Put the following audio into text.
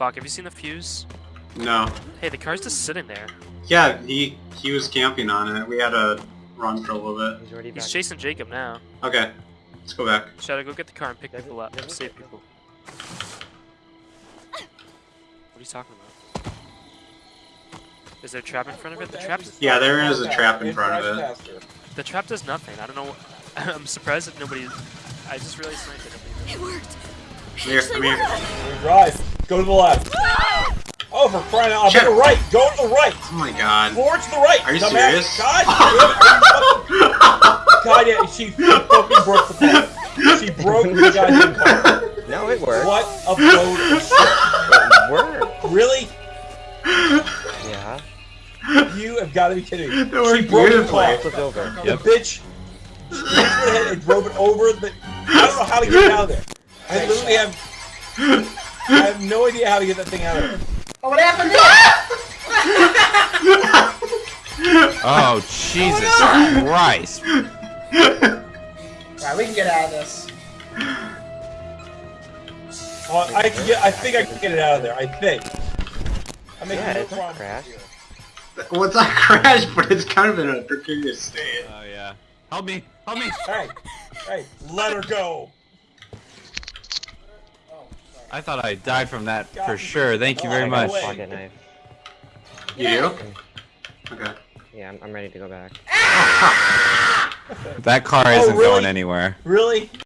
Bach, have you seen the fuse? No. Hey, the car's just sitting there. Yeah, he he was camping on it. We had to run for a little bit. He's already back. He's chasing Jacob now. Okay, let's go back. Shadow, go get the car and pick Doesn't- people up. doesn't Save get- people. What are you talking about? Is there a trap in front of it? The trap, Yeah, there is a trap in front of it. The trap does nothing. I don't know. I'm surprised that nobody. I just realized sniped it. It worked. Come here, come here. We drive. Go to the left. Oh, for crying out! Shut To the right. Go to the right. Oh my god. Forward to the right. Are you dumbass. serious? God, damn it, are you fucking- God, yeah, she fucking broke the car. She broke the goddamn car. No, it worked. What a load of shit. It worked. Really? Yeah. You have got to be kidding me. That She broke the beautifully. car. Flipped over. The bitch she went ahead and drove it over the. I don't know how to get it out of there. I literally have. I have no idea how to get that thing out of there. Oh, what happened there? Oh, Jesus Christ. Alright, we can get out of this. Uh, I can get. I think I can get it out of there. I think. I make Yeah, no it's not problem. crashed. Well, it's not crash, but it's kind of in a precarious state. Oh, yeah. Help me. Help me. Hey, hey, let her go. I thought I died from that God. for sure. Thank you Oh, very much. Pocket knife. You do? Okay. Yeah, I'm, I'm ready to go back. That car Oh, isn't really? going anywhere. Really?